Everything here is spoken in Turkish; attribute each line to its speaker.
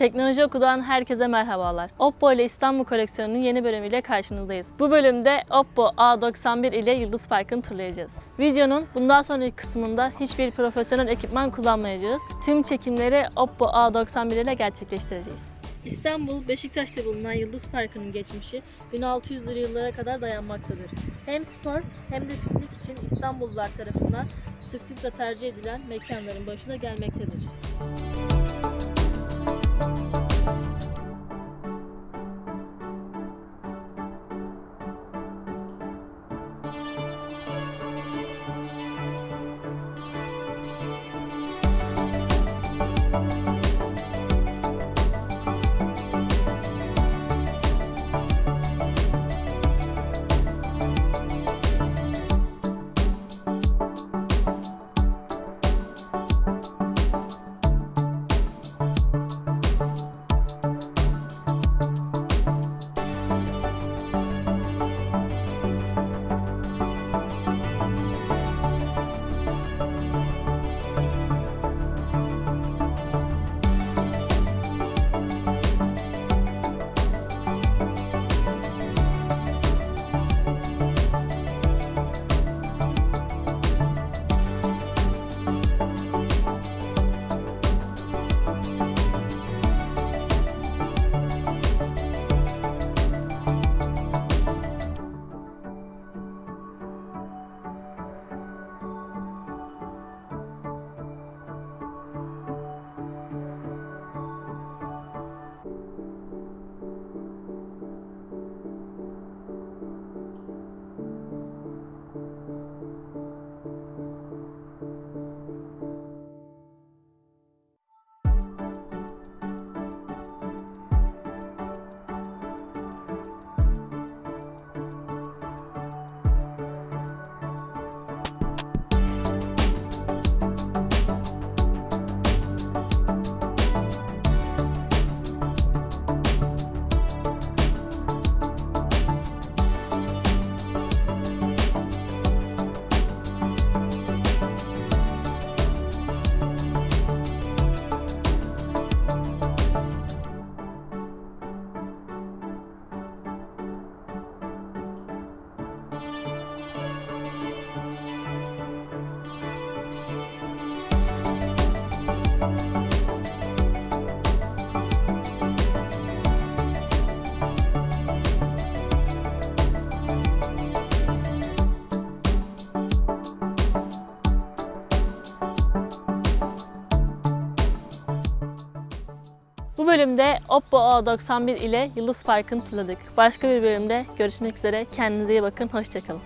Speaker 1: Teknoloji Oku'dan herkese merhabalar. Oppo ile İstanbul koleksiyonunun yeni bölümüyle karşınızdayız. Bu bölümde Oppo A91 ile Yıldız Parkı'nı turlayacağız. Videonun bundan sonraki kısmında hiçbir profesyonel ekipman kullanmayacağız. Tüm çekimleri Oppo A91 ile gerçekleştireceğiz. İstanbul, Beşiktaş'ta bulunan Yıldız Parkı'nın geçmişi 1600'lü yıllara kadar dayanmaktadır. Hem spor hem de piknik için İstanbullular tarafından sıklıkla tercih edilen mekanların başına gelmektedir. Bu bölümde Oppo A91 ile Yıldız Parkı'nı turladık. Başka bir bölümde görüşmek üzere. Kendinize iyi bakın. Hoşçakalın.